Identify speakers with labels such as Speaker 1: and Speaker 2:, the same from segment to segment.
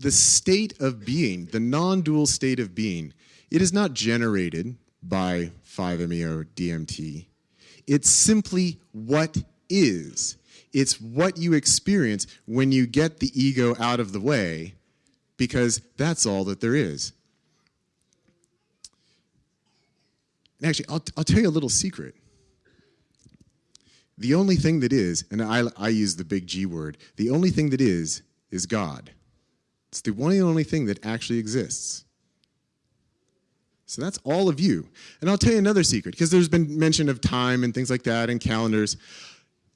Speaker 1: the state of being, the non-dual state of being, it is not generated by 5-MeO DMT. It's simply what is. It's what you experience when you get the ego out of the way, because that's all that there is. And actually, I'll, I'll tell you a little secret. The only thing that is, and I, I use the big G word, the only thing that is, is God. It's the one and only thing that actually exists. So that's all of you. And I'll tell you another secret, because there's been mention of time and things like that and calendars.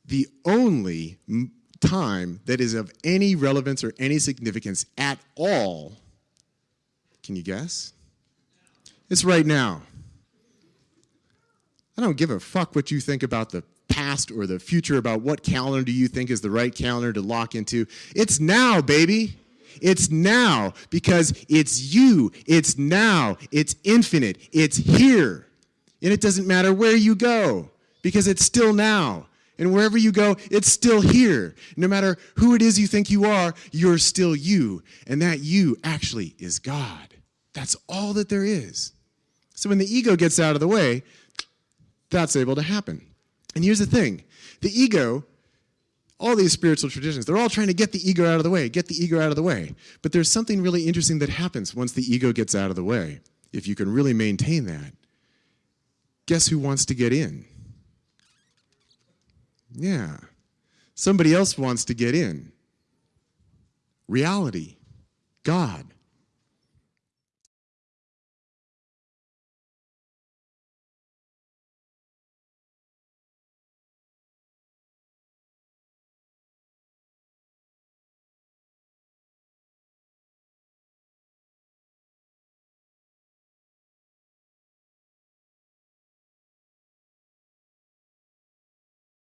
Speaker 1: The only time that is of any relevance or any significance at all, can you guess? It's right now. I don't give a fuck what you think about the past or the future, about what calendar do you think is the right calendar to lock into. It's now, baby. It's now because it's you. It's now. It's infinite. It's here. And it doesn't matter where you go because it's still now. And wherever you go, it's still here. No matter who it is you think you are, you're still you. And that you actually is God. That's all that there is. So when the ego gets out of the way, that's able to happen. And here's the thing the ego all these spiritual traditions, they're all trying to get the ego out of the way, get the ego out of the way. But there's something really interesting that happens once the ego gets out of the way, if you can really maintain that. Guess who wants to get in? Yeah. Somebody else wants to get in. Reality. God.